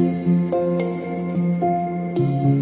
Thank you.